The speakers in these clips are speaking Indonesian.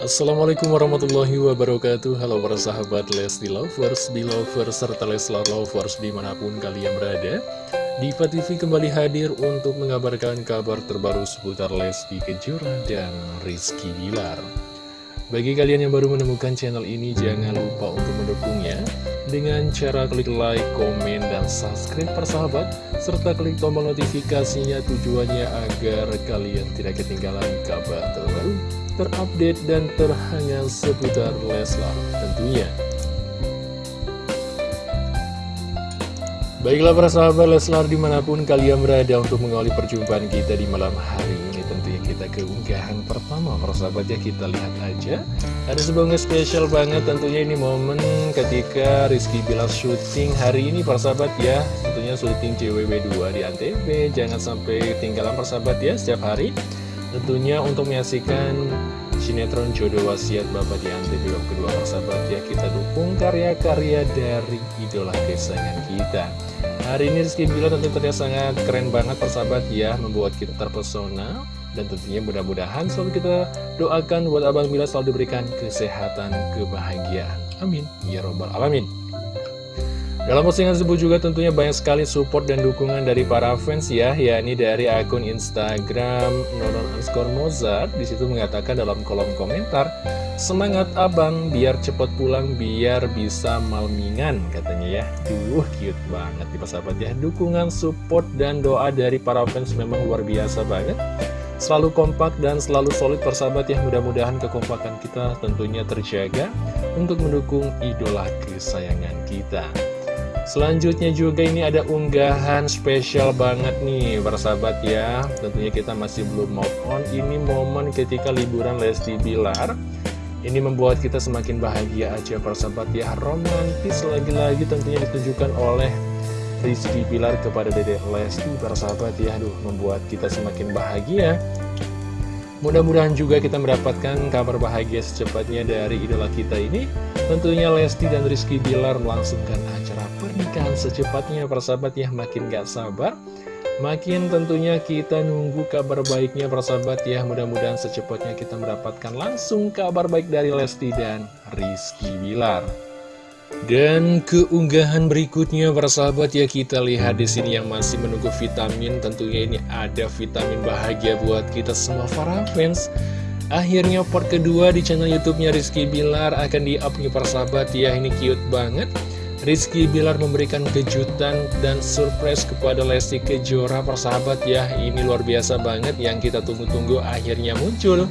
Assalamualaikum warahmatullahi wabarakatuh. Halo para sahabat Lesti Lovers, Belovers, serta Leslar Lovers di mana pun kalian berada Diva TV kembali hadir untuk mengabarkan kabar terbaru seputar Lesti Kejora dan Rizky Bilar. Bagi kalian yang baru menemukan channel ini jangan lupa untuk mendukungnya Dengan cara klik like, komen, dan subscribe persahabat Serta klik tombol notifikasinya tujuannya agar kalian tidak ketinggalan kabar terbaru terupdate dan terhangat seputar Leslar tentunya. Baiklah para sahabat Leslar di mana pun kalian berada untuk mengawali perjumpaan kita di malam hari ini Tentunya kita keunggahan pertama. Para sahabat ya kita lihat aja. Ada sebuah spesial banget tentunya ini momen ketika Rizky Bilar syuting hari ini para sahabat ya. Tentunya syuting CWW2 di Antv Jangan sampai tinggalan para sahabat ya setiap hari Tentunya untuk menyaksikan sinetron jodoh wasiat Bapak di Antv bab kedua persahabat ya kita dukung karya-karya dari idola kesayangan kita. Hari ini Rizky Bila tentu terlihat sangat keren banget persahabat ya Membuat kita terpesona. Dan tentunya mudah-mudahan selalu kita doakan buat Abang Bila selalu diberikan kesehatan, kebahagiaan. Amin. Ya Robbal Alamin dalam postingan tersebut juga tentunya banyak sekali support dan dukungan dari para fans ya, yakni dari akun Instagram nonon underscore Mozart. Di situ mengatakan dalam kolom komentar, semangat abang biar cepet pulang biar bisa malmingan katanya ya. Duh cute banget nih sahabat ya. Dukungan, support, dan doa dari para fans memang luar biasa banget. Selalu kompak dan selalu solid persahabat ya Mudah-mudahan kekompakan kita tentunya terjaga Untuk mendukung idola kesayangan kita Selanjutnya juga ini ada unggahan spesial banget nih persahabat ya. Tentunya kita masih belum move on. Ini momen ketika liburan Lesti Bilar. Ini membuat kita semakin bahagia aja persahabat ya. Romantis lagi-lagi tentunya ditunjukkan oleh Rizky Bilar kepada Dede Lesti persahabat ya. Aduh membuat kita semakin bahagia. Mudah-mudahan juga kita mendapatkan kabar bahagia secepatnya dari idola kita ini Tentunya Lesti dan Rizky Bilar melangsungkan acara pernikahan secepatnya. Persahabat ya makin gak sabar Makin tentunya kita nunggu kabar baiknya persahabat ya. Mudah-mudahan secepatnya kita mendapatkan langsung kabar baik dari Lesti dan Rizky Bilar. Dan keunggahan berikutnya persahabat ya kita lihat di sini yang masih menunggu vitamin. Tentunya ini ada vitamin bahagia buat kita semua para fans Akhirnya part kedua di channel YouTube-nya Rizky Bilar akan di-up nih persahabat ya, ini cute banget. Rizky Bilar memberikan kejutan dan surprise kepada Lesti Kejora persahabat ya, ini luar biasa banget yang kita tunggu-tunggu akhirnya muncul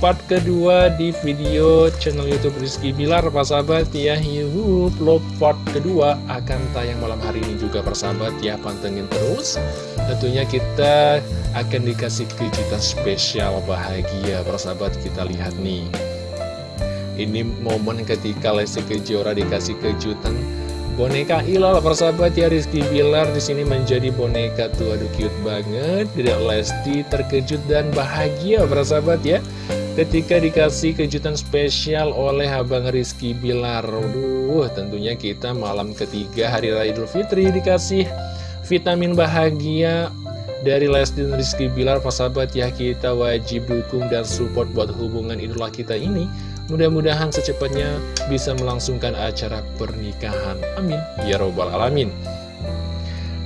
part kedua di video channel youtube Rizky Bilar persahabat ya. Yuhup Love part kedua akan tayang malam hari ini juga persahabat ya. Pantengin terus. Tentunya kita akan dikasih kejutan spesial bahagia persahabat kita lihat nih. Ini momen ketika Lesti Kejora dikasih kejutan boneka Ilal persahabat ya. Rizky Bilar di sini menjadi boneka tuh aduh cute banget. Tidak Lesti terkejut dan bahagia persahabat ya ketika dikasih kejutan spesial oleh Abang Rizky Bilar. Waduh, tentunya kita malam ketiga Hari Raya Idul Fitri dikasih vitamin bahagia dari Lesti Rizky Bilar. Sahabat ya kita wajib dukung dan support buat hubungan idola kita ini. Mudah-mudahan secepatnya bisa melangsungkan acara pernikahan. Amin. Ya Robbal Alamin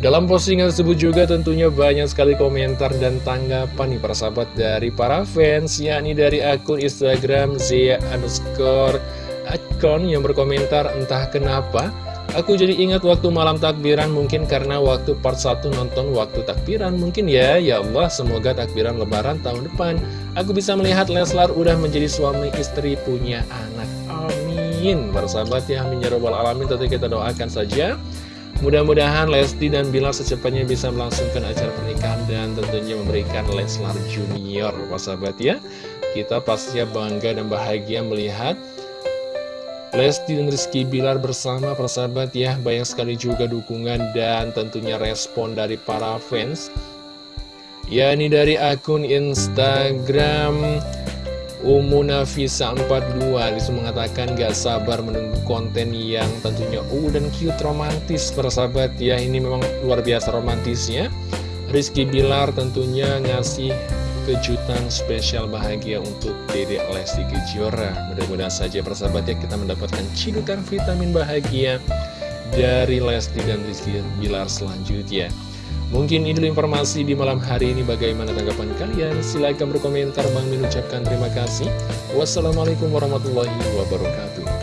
dalam postingan tersebut juga tentunya banyak sekali komentar dan tanggapan nih para sahabat dari para fans yakni dari akun Instagram Zia underscore akun yang berkomentar entah kenapa Aku jadi ingat waktu malam takbiran mungkin karena waktu part 1 nonton waktu takbiran mungkin ya. Ya Allah semoga takbiran lebaran tahun depan Aku bisa melihat Leslar udah menjadi suami istri punya anak. Amin. Para sahabat ya Amin ya Alamin. Tentu kita doakan saja Mudah-mudahan Lesti dan Bilar secepatnya bisa melangsungkan acara pernikahan dan tentunya memberikan Leslar Junior, sahabat ya. Kita pastinya bangga dan bahagia melihat Lesti dan Rizky Bilar bersama persahabat ya. Banyak sekali juga dukungan dan tentunya respon dari para fans. Ya ini dari akun Instagram Umunafisa 42 di situ mengatakan gak sabar menunggu konten yang tentunya uh dan cute romantis persahabat ya ini memang luar biasa romantisnya Rizky Bilar tentunya ngasih kejutan spesial bahagia untuk Dede Lesti Kejora. Mudah-mudahan saja persahabat ya kita mendapatkan cidukan vitamin bahagia dari Lesti dan Rizky Bilar selanjutnya. Mungkin ini informasi di malam hari ini bagaimana tanggapan kalian? Silahkan berkomentar, Bang mengucapkan terima kasih. Wassalamualaikum warahmatullahi wabarakatuh.